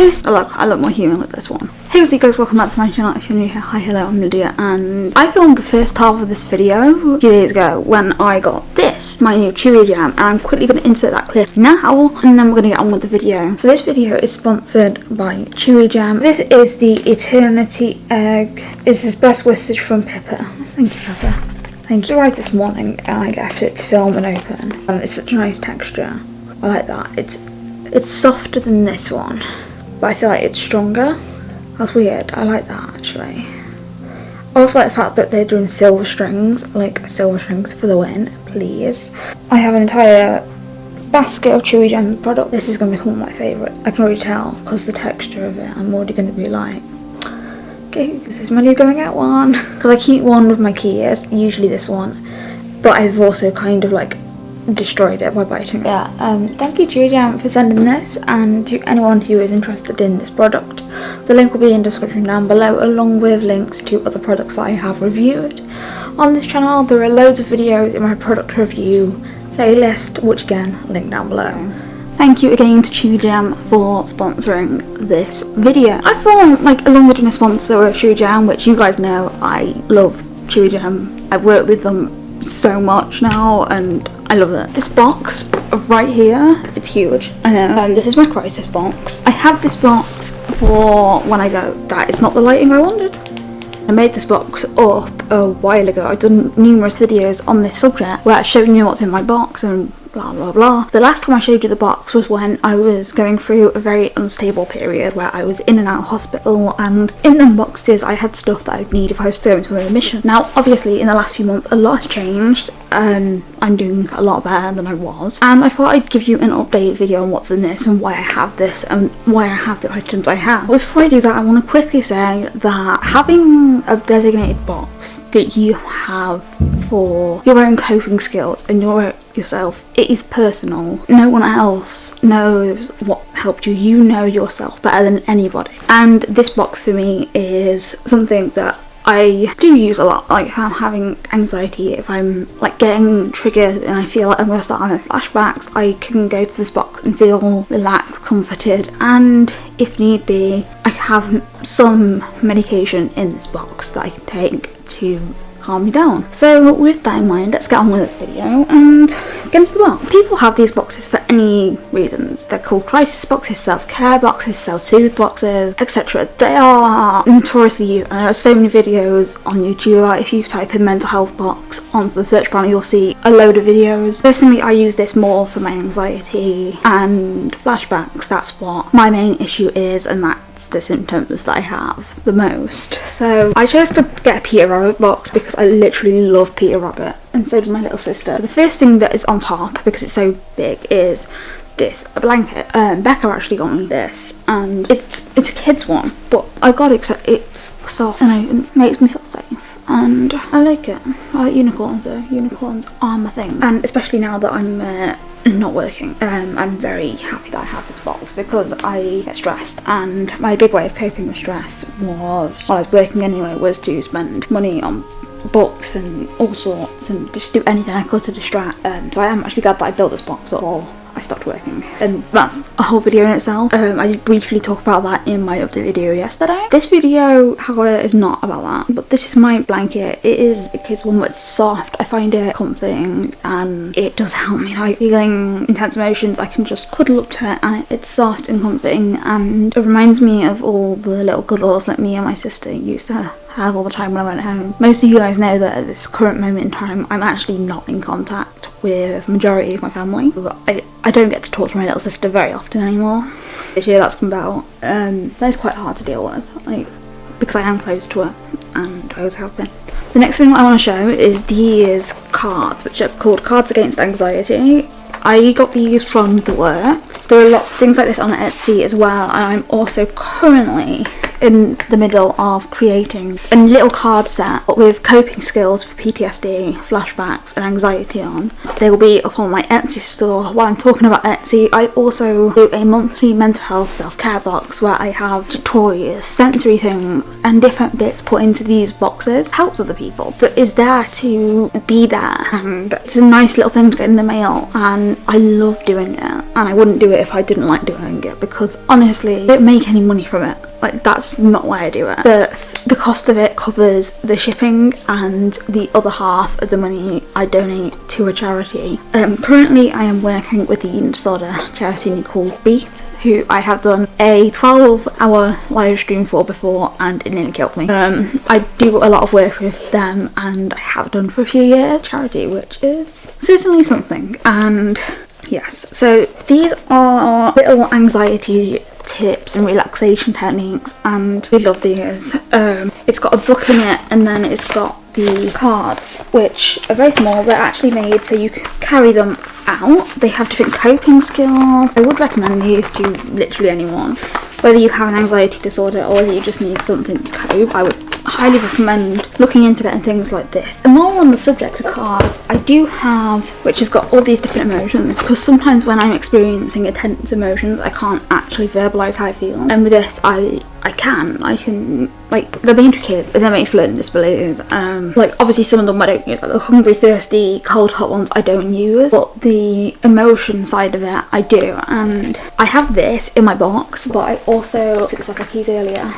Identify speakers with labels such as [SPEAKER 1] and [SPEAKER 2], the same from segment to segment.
[SPEAKER 1] I look, I look more human with this one. Hey what's up guys, welcome back to my channel if you're new here. Hi, hello, I'm Lydia and I filmed the first half of this video a few days ago when I got this, my new Chewigem, and I'm quickly going to insert that clip now and then we're going to get on with the video. So this video is sponsored by Chewigem. This is the Eternity Egg. This is best wishes from Pippa. Thank you Pippa. Thank you. I this morning and I left it to film and open and it's such a nice texture. I like that. It's it's softer than this one, but I feel like it's stronger. That's weird. I like that actually. I also like the fact that they're doing silver strings, like silver strings for the win, please. I have an entire basket of Chewigem product. This is going to become one of my favourites. I can already tell because the texture of it, I'm already going to be like, okay, this is my new going out one. Because I keep one with my keys, usually this one, but I've also kind of like destroyed it by biting it. Yeah, um, thank you Chewy for sending this and to anyone who is interested in this product. The link will be in the description down below along with links to other products that I have reviewed. On this channel there are loads of videos in my product review playlist which again link down below. Thank you again to Chewigem for sponsoring this video. I thought like along with a sponsor of Chewigem which you guys know I love Chewigem. I've worked with them so much now and I love it. This box right here, it's huge. I know. Um, this is my crisis box. I have this box for when I go, that is not the lighting I wanted. I made this box up a while ago. I've done numerous videos on this subject where I've shown you what's in my box and blah blah blah. The last time I showed you the box was when I was going through a very unstable period where I was in and out of hospital and in them boxes I had stuff that I'd need if I was going to a mission. Now obviously in the last few months a lot has changed um, I'm doing a lot better than I was and I thought I'd give you an update video on what's in this and why I have this and why I have the items I have. Before I do that I want to quickly say that having a designated box that you have for your own coping skills and your yourself. It is personal. No one else knows what helped you. You know yourself better than anybody. And this box for me is something that I do use a lot, like if I'm having anxiety, if I'm like getting triggered and I feel like I'm going to start having flashbacks, I can go to this box and feel relaxed, comforted, and if need be, I have some medication in this box that I can take to calm me down. So with that in mind, let's get on with this video and get into the box. People have these boxes for any reasons. They're called crisis boxes, self-care boxes, self-soothe boxes, etc. They are notoriously used and there are so many videos on YouTube. If you type in mental health box onto the search bar, you'll see a load of videos. Personally, I use this more for my anxiety and flashbacks. That's what my main issue is and that the symptoms that I have the most. So I chose to get a Peter Rabbit box because I literally love Peter Rabbit and so does my little sister. So the first thing that is on top because it's so big is this a blanket. Um, Becca actually got me this and it's it's a kid's one but I got it it's soft and it makes me feel safe. And I like it. I like unicorns though. Unicorns are my thing. And especially now that I'm uh, not working. Um, I'm very happy that I have this box because I get stressed and my big way of coping with stress was, while I was working anyway, was to spend money on books and all sorts and just do anything I could to distract. Um, so I am actually glad that I built this box up I stopped working. And that's a whole video in itself. Um, I briefly talk about that in my update video yesterday. This video, however, is not about that. But this is my blanket. It is kid's one, it's soft. I find it comforting and it does help me like feeling intense emotions. I can just cuddle up to it and it's soft and comforting and it reminds me of all the little cuddles that me and my sister used to have all the time when I went home. Most of you guys know that at this current moment in time I'm actually not in contact with majority of my family. I, I don't get to talk to my little sister very often anymore. This year that's come about. Um, that's quite hard to deal with, like because I am close to her and I was helping. The next thing I want to show is these cards, which are called Cards Against Anxiety. I got these from The Works. There are lots of things like this on Etsy as well, and I'm also currently in the middle of creating a little card set with coping skills for PTSD, flashbacks, and anxiety on. They will be up on my Etsy store. While I'm talking about Etsy, I also do a monthly mental health self care box where I have tutorials, sensory things, and different bits put into these boxes. Helps other people, but is there to be there. And it's a nice little thing to get in the mail, and I love doing it. And I wouldn't do it if I didn't like doing it because honestly, I don't make any money from it like that's not why I do it. The the cost of it covers the shipping and the other half of the money I donate to a charity. Um, currently, I am working with the eating disorder charity called Beat, who I have done a 12-hour live stream for before, and it nearly killed me. Um, I do a lot of work with them, and I have done for a few years. Charity, which is certainly something, and yes. So these are little anxiety tips and relaxation techniques and we love these. Um, it's got a book in it and then it's got the cards which are very small. They're actually made so you can carry them out. They have different coping skills. I would recommend these to literally anyone. Whether you have an anxiety disorder or you just need something to cope, I would highly recommend looking into getting things like this. And while we're on the subject of cards, I do have, which has got all these different emotions, because sometimes when I'm experiencing intense emotions, I can't actually verbalise how I feel. And with this, I I can. I can, like, they're made for kids and they're made for learning disabilities. Um, like, obviously some of them I don't use, like the hungry, thirsty, cold, hot ones I don't use, but the emotion side of it I do. And I have this in my box, but I also took this off my keys earlier.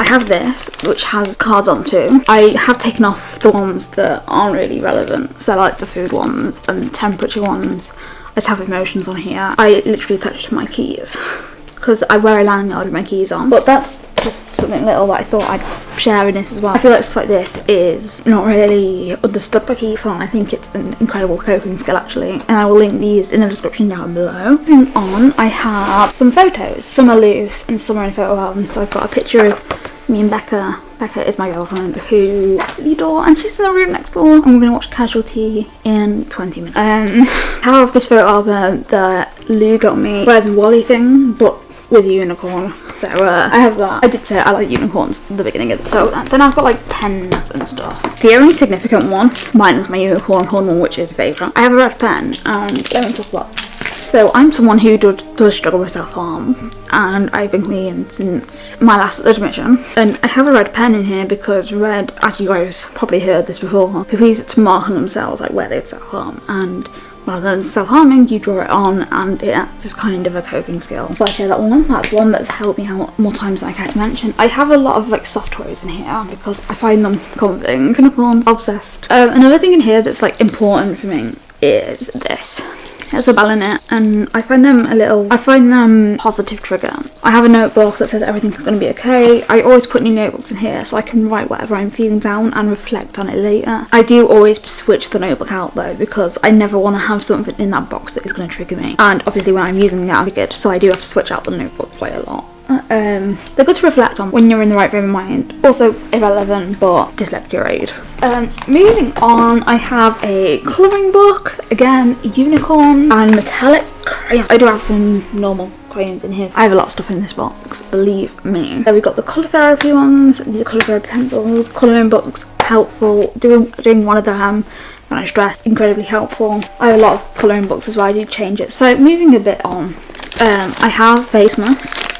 [SPEAKER 1] I have this, which has cards on too. I have taken off the ones that aren't really relevant, so like the food ones and temperature ones. I just have emotions on here. I literally touched my keys because I wear a lanyard with my keys on. But that's just something little that I thought I'd share in this as well. I feel like stuff like this is not really understood by people and I think it's an incredible coping skill actually and I will link these in the description down below. Moving on, I have some photos. Some are loose and some are in a photo album so I've got a picture of me and Becca. Becca is my girlfriend who at the door and she's in the room next door and we're going to watch Casualty in 20 minutes. Um, I have this photo album that Lou got me where's Wally thing but with a unicorn. So uh, I have that. I did say I like unicorns at the beginning of the so then I've got like pens and stuff. The only significant one, mine is my unicorn horn one which is favourite. I have a red pen and let me talk about so I'm someone who does, does struggle with self-harm and I've been clean since my last admission and I have a red pen in here because red, as you guys probably heard this before, people use it to mark on themselves like where they've self-harm and rather than self-harming you draw it on and it acts as kind of a coping skill? So I share that one. That's one that's helped me out more times than I care to mention. I have a lot of like soft toys in here because I find them comforting. Unicorns obsessed. Um, another thing in here that's like important for me is this there's a bell in it and I find them a little, I find them positive trigger. I have a notebook that says everything's going to be okay. I always put new notebooks in here so I can write whatever I'm feeling down and reflect on it later. I do always switch the notebook out though because I never want to have something in that box that is going to trigger me. And obviously when I'm using it I'll good so I do have to switch out the notebook quite a lot. Um, they're good to reflect on when you're in the right frame of mind. Also irrelevant, but dyslexia aid. Um, moving on, I have a colouring book. Again, unicorn and metallic crayon. I do have some normal crayons in here. I have a lot of stuff in this box, believe me. Then we've got the colour therapy ones. These are colour therapy pencils. Colouring books, helpful. Doing, doing one of them when I stress, incredibly helpful. I have a lot of colouring books as well, I do change it. So moving a bit on, um, I have face masks.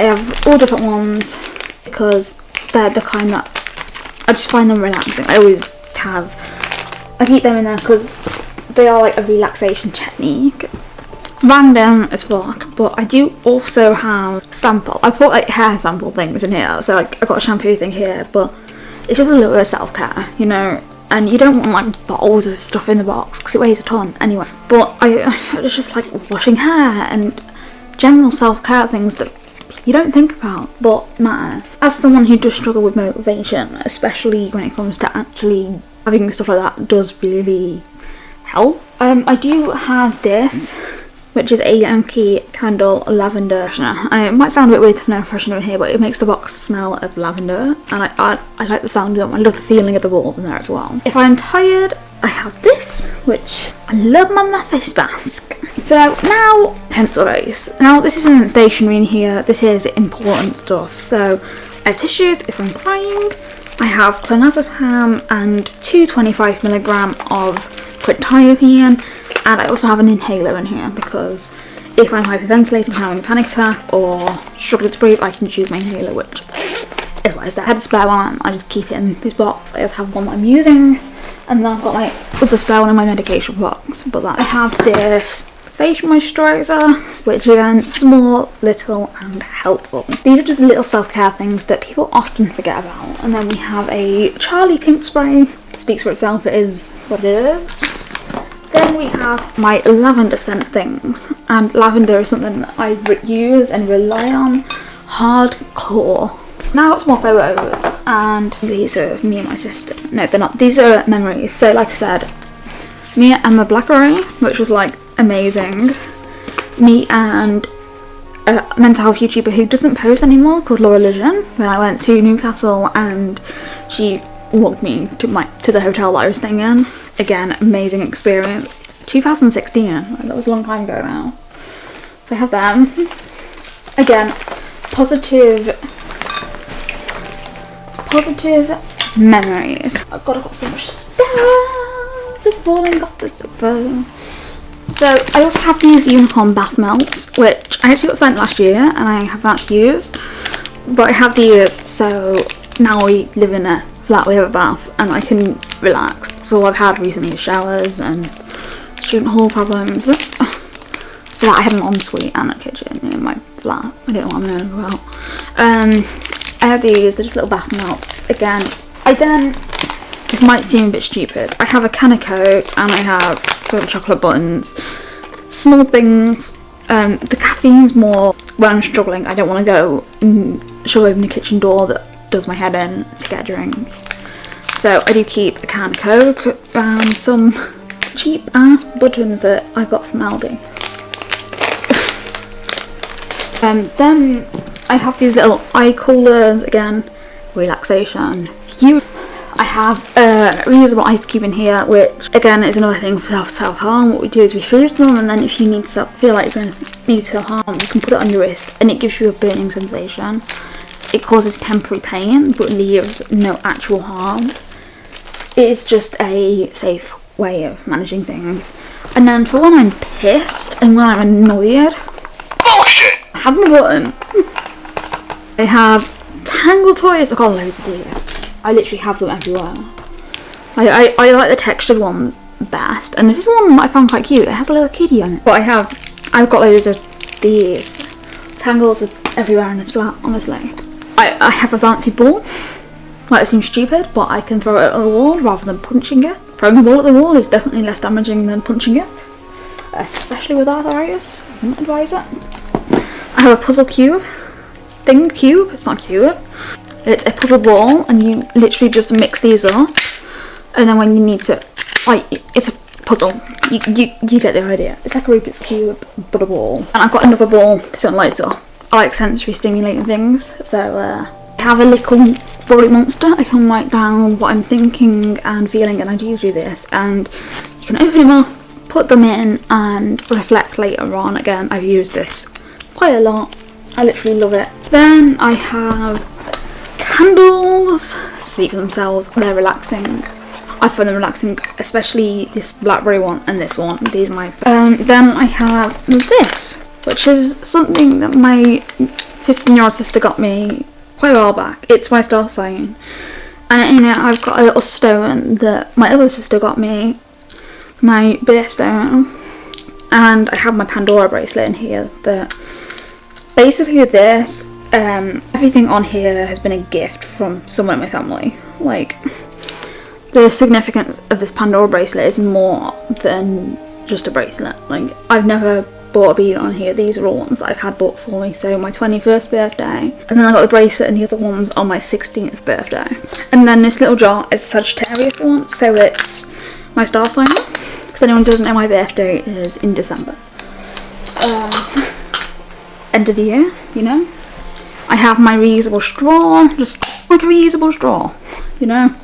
[SPEAKER 1] I have all different ones because they're the kind that I just find them relaxing. I always have. I keep them in there because they are like a relaxation technique. Random as fuck, but I do also have sample. I put like hair sample things in here, so like I got a shampoo thing here, but it's just a little bit of self care, you know. And you don't want like bottles of stuff in the box because it weighs a ton anyway. But I, it's just like washing hair and general self care things that you don't think about but matter. As someone who does struggle with motivation, especially when it comes to actually having stuff like that does really help. Um, I do have this, which is a Yankee Candle Lavender freshener. And it might sound a bit weird to have no freshener in here, but it makes the box smell of lavender. And I, I, I like the sound of them. I love the feeling of the walls in there as well. If I'm tired, I have this, which I love my face mask. So now pencil case. Now this isn't stationery in here. This is important stuff. So I have tissues if I'm crying. I have clonazepam and two 25 milligram of quetiapine, and I also have an inhaler in here because if I'm hyperventilating, having a panic attack, or struggling to breathe, I can choose my inhaler, which is I had a spare one. I just keep it in this box. I just have one that I'm using, and then I've got my other spare one in my medication box. But that I have this facial moisturiser, which again, small, little and helpful. These are just little self-care things that people often forget about. And then we have a Charlie pink spray. It speaks for itself, it is what it is. Then we have my lavender scent things. And lavender is something that I use and rely on hardcore. Now got some more photos and these are me and my sister. No, they're not. These are memories. So like I said, me and Emma Blackery, which was like amazing. Me and a mental health YouTuber who doesn't post anymore called Laura Ligon when I went to Newcastle and she walked me to my to the hotel that I was staying in. Again, amazing experience. 2016, that was a long time ago now. So I have them. Again, positive positive memories. I've got, I've got so much stuff. This morning got this stuff. So I also have these unicorn bath melts, which I actually got sent last year and I haven't actually used. But I have these, so now we live in a flat, we have a bath, and I can relax. So I've had recently showers and student hall problems. So that I have an ensuite and a kitchen in my flat. I don't know what I'm knowing about. Um, I have these, they're just little bath melts. Again, I then this might seem a bit stupid. I have a can of Coke and I have some chocolate buttons. Small things. Um, the caffeine's more when I'm struggling. I don't want to go and shove open the kitchen door that does my head in to get a drink. So I do keep a can of Coke and some cheap ass buttons that I got from Aldi. um, then I have these little eye coolers again, relaxation, huge I have a reusable ice cube in here, which again is another thing for self-harm. What we do is we freeze them and then if you need to feel like you're going to need self-harm, you can put it on your wrist and it gives you a burning sensation. It causes temporary pain but leaves no actual harm. It is just a safe way of managing things. And then for when I'm pissed and when I'm annoyed, I have my button. I have Tangle Toys, I've got loads of these. I literally have them everywhere. I, I, I like the textured ones best. And this is one that I found quite cute. It has a little kitty on it. But I have, I've got loads of these. Tangles are everywhere in this flat, honestly. I, I have a bouncy ball. Might seem stupid, but I can throw it at the wall rather than punching it. Throwing a ball at the wall is definitely less damaging than punching it. Especially with arthritis. I wouldn't advise it. I have a puzzle cube. Thing cube. It's not cube. It's a puzzle ball and you literally just mix these up and then when you need to, like, it's a puzzle. You, you, you get the idea. It's like a Rubik's Cube but a ball. And I've got another ball, this one lights up. I like sensory stimulating things so uh, I have a little Frolic Monster. I can write down what I'm thinking and feeling and I do do this and you can open them up, put them in and reflect later on. Again, I've used this quite a lot. I literally love it. Then I have candles speak for themselves. They're relaxing. I find them relaxing especially this blackberry one and this one. These are my um, then I have this which is something that my 15 year old sister got me quite a while back. It's my star sign. And in it I've got a little stone that my other sister got me my birthstone. And I have my Pandora bracelet in here that basically with this um, everything on here has been a gift from someone in my family. Like, the significance of this Pandora bracelet is more than just a bracelet. Like, I've never bought a bead on here. These are all ones that I've had bought for me. So my 21st birthday. And then I got the bracelet and the other ones on my 16th birthday. And then this little jar is a Sagittarius one. So it's my star sign. Because anyone doesn't know my birthday is in December. Um, end of the year, you know. I have my reusable straw, just like a reusable straw, you know?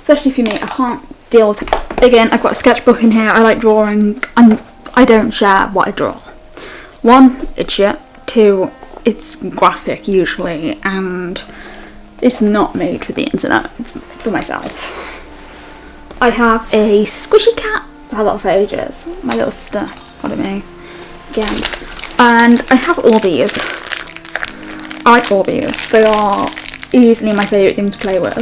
[SPEAKER 1] Especially if you me, I can't deal with Again, I've got a sketchbook in here. I like drawing, and I don't share what I draw. One, it's shit. Two, it's graphic usually, and it's not made for the internet. It's for myself. I have a squishy cat. I've had that for ages. My little sister it me again. And I have all these. I like these. They are easily my favourite thing to play with.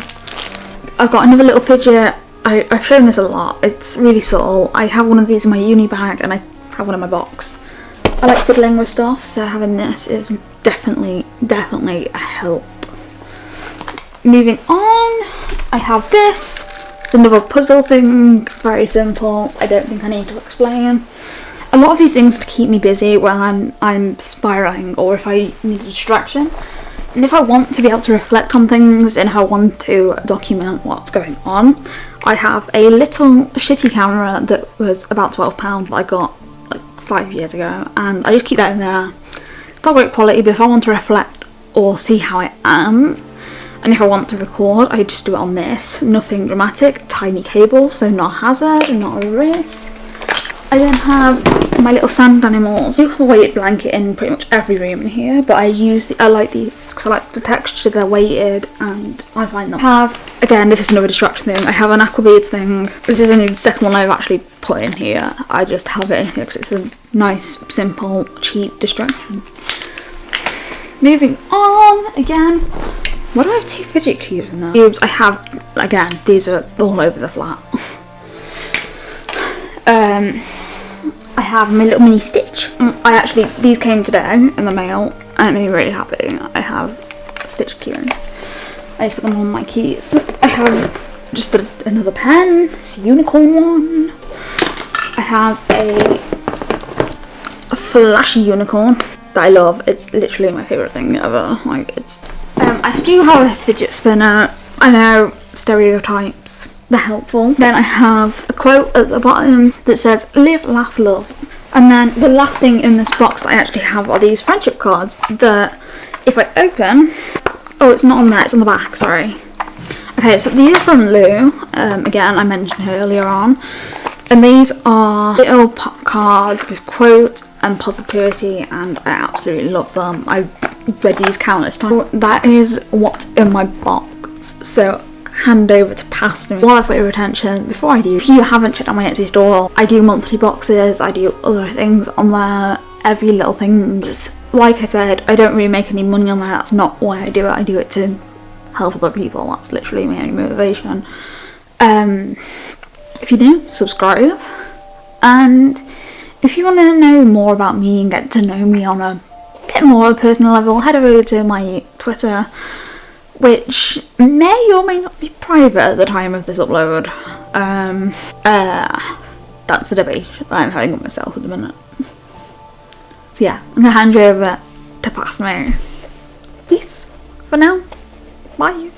[SPEAKER 1] I've got another little fidget. I, I've shown this a lot. It's really subtle. I have one of these in my uni bag and I have one in my box. I like fiddling with stuff, so having this is definitely, definitely a help. Moving on, I have this. It's another puzzle thing, very simple. I don't think I need to explain. A lot of these things keep me busy when I'm, I'm spiraling or if I need a distraction. And if I want to be able to reflect on things and I want to document what's going on, I have a little shitty camera that was about £12 that I got like five years ago and I just keep that in there. It's not great quality but if I want to reflect or see how I am and if I want to record I just do it on this. Nothing dramatic, tiny cable so not a hazard, not a risk. I then have my little sand animals. I have a weighted blanket in pretty much every room in here, but I use the, I like these because I like the texture, they're weighted and I find them. I have, again, this is another distraction thing, I have an aquabeads thing. This is only the second one I've actually put in here. I just have it in here because it's a nice, simple, cheap distraction. Moving on, again, what do I have two fidget cubes in there? Cubes, I have, again, these are all over the flat. um, I have my little mini Stitch. Mm, I actually, these came today in the mail and it made me really happy. I have Stitch keychains. I just put them on my keys. I have just a, another pen, it's a unicorn one. I have a, a flashy unicorn that I love. It's literally my favourite thing ever. Like it's, um, I do have a fidget spinner. I know, stereotypes they're helpful. Then I have a quote at the bottom that says live, laugh, love. And then the last thing in this box that I actually have are these friendship cards that if I open, oh it's not on there, it's on the back, sorry. Okay, so these are from Lou, um, again I mentioned her earlier on. And these are little cards with quotes and positivity and I absolutely love them. I've read these countless times. That is what's in my box. So hand over to past me while I've got your attention before I do if you haven't checked out my Etsy store I do monthly boxes I do other things on there every little things. Like I said I don't really make any money on there that's not why I do it I do it to help other people that's literally my only motivation. Um if you do subscribe. And if you want to know more about me and get to know me on a bit more personal level head over to my Twitter which may or may not be private at the time of this upload. Um, uh, that's a debate that I'm having with myself at the minute. So yeah, I'm gonna hand you over to pass me. Peace for now. Bye.